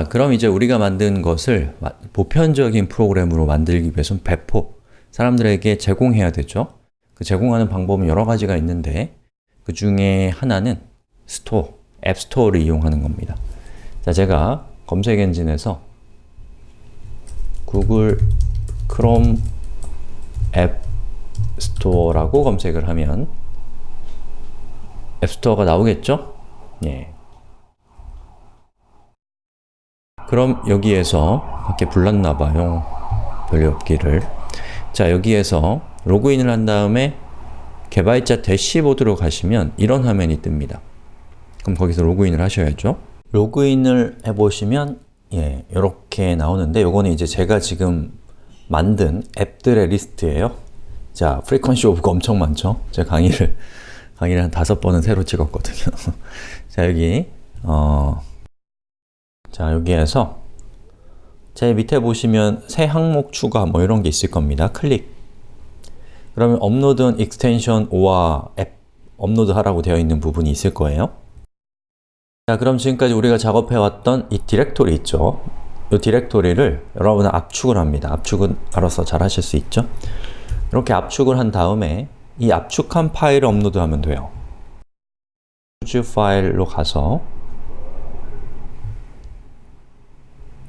자, 그럼 이제 우리가 만든 것을 마- 보편적인 프로그램으로 만들기 위해서는 배포, 사람들에게 제공해야 되죠. 그 제공하는 방법은 여러 가지가 있는데 그 중에 하나는 store, app store를 이용하는 겁니다. 자, 제가 검색 엔진에서 구글 크롬 app store라고 검색을 하면 앱 스토어가 나오겠죠? 예. 그럼 여기에서 밖에 불났나봐요. 별일 없기를. 자, 여기에서 로그인을 한 다음에 개발자 대시보드로 가시면 이런 화면이 뜹니다. 그럼 거기서 로그인을 하셔야죠. 로그인을 해보시면 예, 이렇게 나오는데 요거는 이제 제가 지금 만든 앱들의 리스트예요. 자, frequency of가 엄청 많죠? 제가 강의를 강의를 한 다섯 번은 새로 찍었거든요. 자, 여기 어, 자, 여기에서 제 밑에 보시면 새 항목 추가 뭐 이런 게 있을 겁니다. 클릭 그러면 upload extension or app 업로드 하라고 되어 있는 부분이 있을 거예요. 자, 그럼 지금까지 우리가 작업해왔던 이 디렉토리 있죠? 이 디렉토리를 여러분은 압축을 합니다. 압축은 알아서 잘 하실 수 있죠? 이렇게 압축을 한 다음에 이 압축한 파일을 업로드하면 돼요. choose file로 가서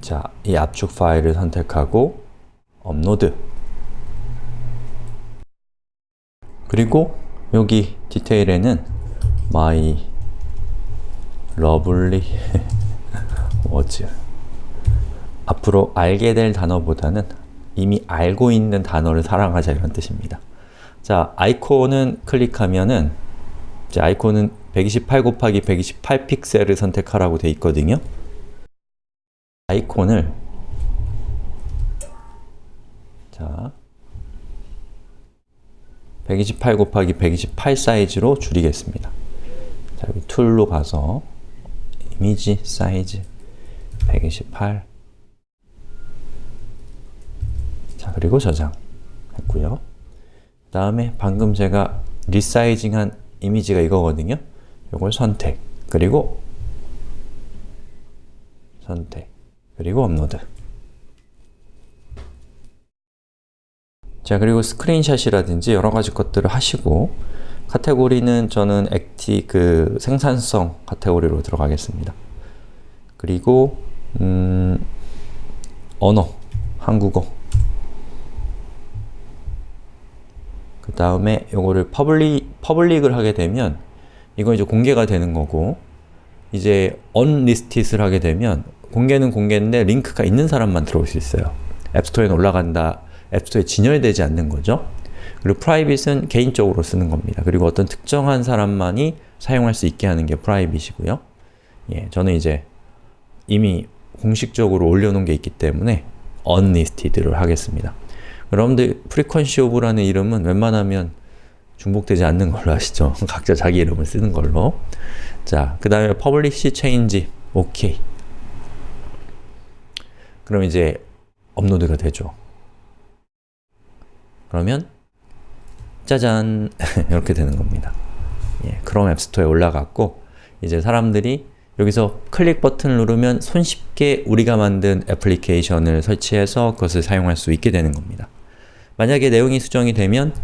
자, 이 압축 파일을 선택하고 업로드 그리고 여기 디테일에는 my lovely words 앞으로 알게 될 단어보다는 이미 알고 있는 단어를 사랑하자 이런 뜻입니다. 자, 아이콘은 클릭하면은 자, 아이콘은 128 곱하기 128 픽셀을 선택하라고 되어 있거든요. 아이콘을 자 128 곱하기 128 사이즈로 줄이겠습니다. 자, 여기 tool로 가서 이미지 사이즈 128 자, 그리고 저장 했고요. 다음에 방금 제가 resizing한 이미지가 이거거든요. 이걸 선택, 그리고 선택, 그리고 업로드 자, 그리고 스크린샷이라든지 여러 가지 것들을 하시고 카테고리는 저는 acti, 그 생산성 카테고리로 들어가겠습니다. 그리고 음, 언어, 한국어 그 다음에 요거를 public, public을 하게 되면 이건 이제 공개가 되는 거고 이제 unlisted을 하게 되면 공개는 공개인데 링크가 있는 사람만 들어올 수 있어요. app store에 올라간다, 앱스토어에 진열되지 않는 거죠. 그리고 private은 개인적으로 쓰는 겁니다. 그리고 어떤 특정한 사람만이 사용할 수 있게 하는 게 private이고요. 예, 저는 이제 이미 공식적으로 올려놓은 게 있기 때문에 unlisted를 하겠습니다. 여러분들 frequency of라는 이름은 웬만하면 중복되지 않는 걸로 아시죠? 각자 자기 이름을 쓰는 걸로 자, 그 다음에 publish change OK 그럼 이제 업로드가 되죠. 그러면 짜잔 이렇게 되는 겁니다. 예, 크롬 앱스토어에 올라갔고 이제 사람들이 여기서 클릭 버튼을 누르면 손쉽게 우리가 만든 애플리케이션을 설치해서 그것을 사용할 수 있게 되는 겁니다. 만약에 내용이 수정이 되면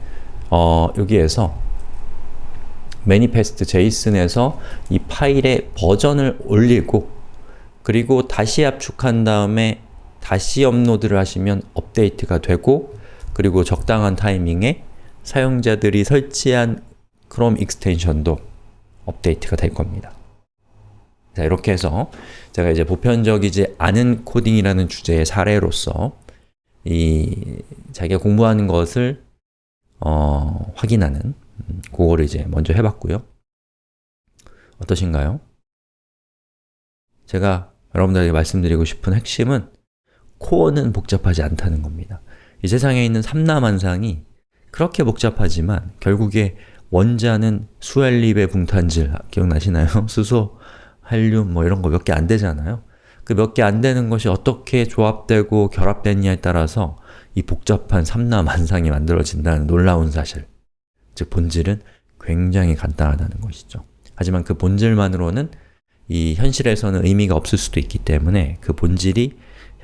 어, 여기에서 manifest json에서 이 파일의 버전을 올리고 그리고 다시 압축한 다음에 다시 업로드를 하시면 업데이트가 되고 그리고 적당한 타이밍에 사용자들이 설치한 크롬 extension도 업데이트가 될 겁니다. 자, 이렇게 해서 제가 이제 보편적이지 않은 코딩이라는 주제의 사례로서 이 자기가 공부하는 것을 어, 확인하는 음, 그거를 이제 먼저 해봤고요. 어떠신가요? 제가 여러분들에게 말씀드리고 싶은 핵심은 코어는 복잡하지 않다는 겁니다. 이 세상에 있는 삼라만상이 그렇게 복잡하지만 결국에 원자는 수알립의 붕탄질 기억나시나요? 수소, 한륨 뭐 이런 거 몇 개 안 되잖아요. 그 몇 개 안 되는 것이 어떻게 조합되고 결합됐냐에 따라서 이 복잡한 삼라만상이 만들어진다는 놀라운 사실 즉 본질은 굉장히 간단하다는 것이죠. 하지만 그 본질만으로는 이 현실에서는 의미가 없을 수도 있기 때문에 그 본질이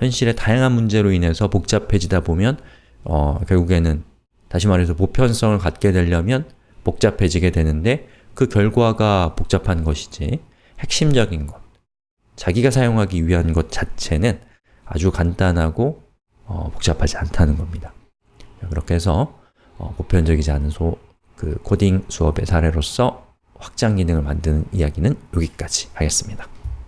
현실의 다양한 문제로 인해서 복잡해지다 보면 어, 결국에는 다시 말해서 보편성을 갖게 되려면 복잡해지게 되는데 그 결과가 복잡한 것이지 핵심적인 것, 자기가 사용하기 위한 것 자체는 아주 간단하고 어, 복잡하지 않다는 겁니다. 자, 그렇게 해서 어, 보편적이지 않은 소, 그 코딩 수업의 사례로서 확장 기능을 만드는 이야기는 여기까지 하겠습니다.